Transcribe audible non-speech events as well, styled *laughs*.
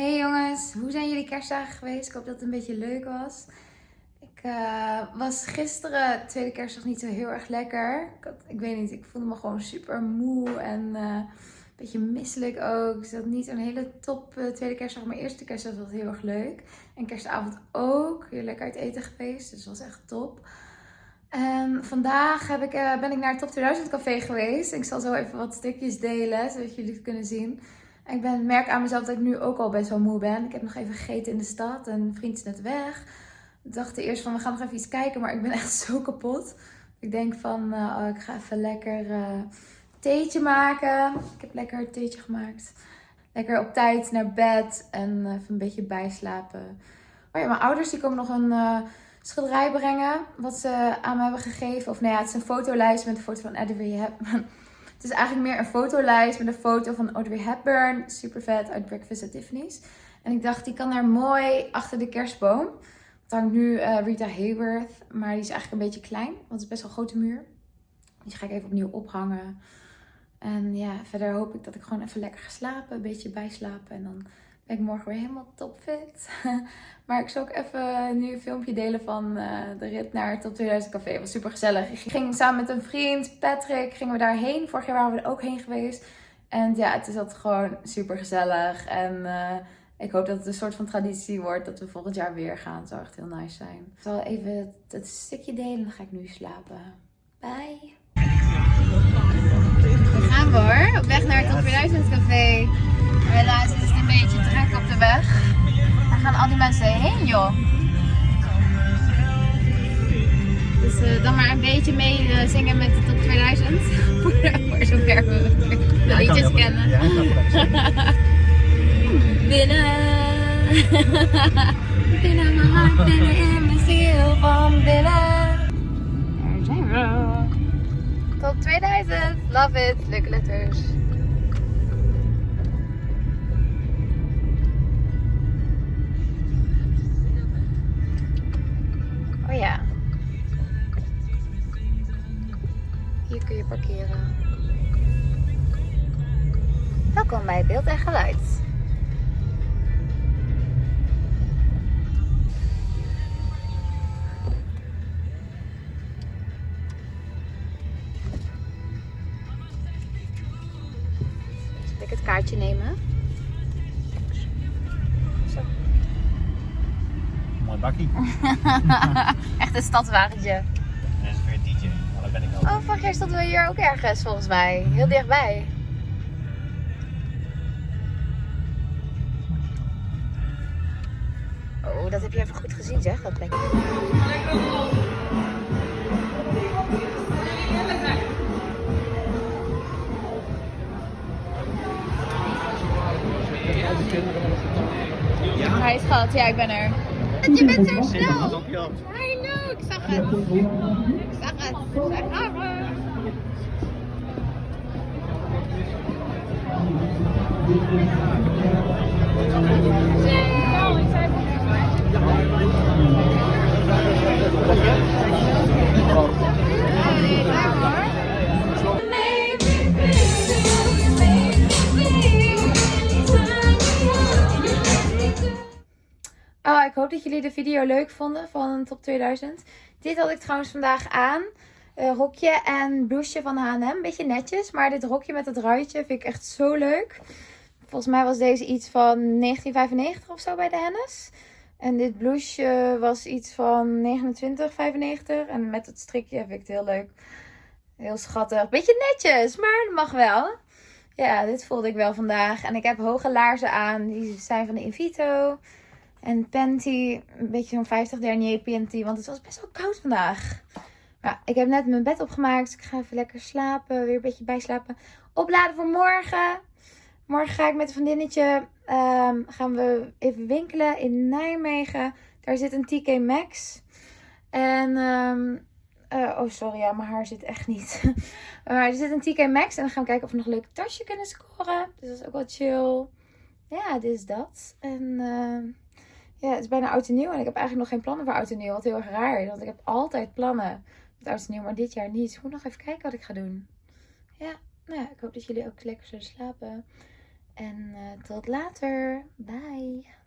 Hey jongens, hoe zijn jullie kerstdagen geweest? Ik hoop dat het een beetje leuk was. Ik uh, was gisteren, tweede kerstdag, niet zo heel erg lekker. Ik, had, ik weet niet, ik voelde me gewoon super moe en uh, een beetje misselijk ook. Dus dat niet een hele top uh, tweede kerstdag, maar eerste kerstdag was heel erg leuk. En kerstavond ook, heel lekker uit eten geweest, dus dat was echt top. En vandaag heb ik, ben ik naar het Top 2000 café geweest. Ik zal zo even wat stukjes delen, zodat jullie het kunnen zien. Ik ben, merk aan mezelf dat ik nu ook al best wel moe ben. Ik heb nog even gegeten in de stad en een vriend is net weg. Ik dacht eerst van we gaan nog even iets kijken, maar ik ben *laughs* echt zo kapot. Ik denk van uh, oh, ik ga even lekker uh, theetje maken. Ik heb lekker een theetje gemaakt. Lekker op tijd naar bed en even een beetje bijslapen. Oh ja, mijn ouders die komen nog een schilderij brengen. Wat ze aan me hebben gegeven. Of nou ja, het is een fotolijst met een foto van Eddie Hepburn. Het is eigenlijk meer een fotolijst met een foto van Audrey Hepburn. Super vet uit Breakfast at Tiffany's. En ik dacht, die kan daar mooi achter de kerstboom. Het hangt nu uh, Rita Hayworth, maar die is eigenlijk een beetje klein. Want het is best wel een grote muur. Die ga ik even opnieuw ophangen. En ja, verder hoop ik dat ik gewoon even lekker ga slapen. Een beetje bijslapen. En dan ik morgen weer helemaal topfit. *laughs* maar ik zal ook even nu een filmpje delen van uh, de rit naar het Top 2000 Café. Het was super gezellig. Ik ging samen met een vriend, Patrick, gingen we daarheen. Vorig jaar waren we er ook heen geweest. En ja, het is altijd gewoon super gezellig. En uh, ik hoop dat het een soort van traditie wordt dat we volgend jaar weer gaan. Zou echt heel nice zijn. Ik zal even het, stukje delen, dan ga ik nu slapen. Bye! We gaan hoor, op weg naar het Top 2000 Café. Helaas beetje druk op de weg. Waar gaan al die mensen heen joh? Dus uh, dan maar een beetje mee uh, zingen met de top 2000. voor, *laughs* voor zover we de liedjes kennen. Ja, *laughs* binnen. *laughs* binnen mijn hart, binnen in mijn ziel van binnen. Daar zijn we. Top 2000. Love it. Leuke letters. Parkeren. Welkom bij Beeld en Geluid. Zal ik het kaartje nemen? Zo. Mooi bakkie. *laughs* Echt een stadswagentje. Daar ben ik al. Oh, vorig jaar stonden we hier ook ergens volgens mij. Heel dichtbij. Oh, dat heb je even goed gezien zeg, dat plekje. Ja? Hij schat, ja ik ben er. Je bent er snel. Op je hand? Hallo, ik Oh, ik hoop dat jullie de video leuk vonden van Top 2000. Dit had ik trouwens vandaag aan. Rokje en blouseje van H&M. Beetje netjes, maar dit rokje met het ruitje vind ik echt zo leuk. Volgens mij was deze iets van 1995 of zo bij de Hennis. En dit blouseje was iets van 29,95. En met het strikje vind ik het heel leuk. Heel schattig. Beetje netjes, maar dat mag wel. Ja, dit voelde ik wel vandaag. En ik heb hoge laarzen aan. Die zijn van de Invito. En panty, een beetje zo'n 50 denier panty, want het was best wel koud vandaag. Ja, ik heb net mijn bed opgemaakt, dus ik ga even lekker slapen, weer een beetje bijslapen. Opladen voor morgen. Morgen ga ik met een vriendinnetje, um, gaan we even winkelen in Nijmegen. Daar zit een TK Maxx. En, um, oh sorry, ja, mijn haar zit echt niet. *laughs* maar er zit een TK Maxx en dan gaan we kijken of we nog een leuk tasje kunnen scoren. Dus dat is ook wel chill. Ja, dit is dat. En... Uh, ja, het is bijna oud en nieuw. En ik heb eigenlijk nog geen plannen voor oud en nieuw. Wat heel erg raar. Want ik heb altijd plannen met oud en nieuw. Maar dit jaar niet. Ik moet nog even kijken wat ik ga doen. Ja, nou ja, ik hoop dat jullie ook lekker zullen slapen. En tot later. Bye.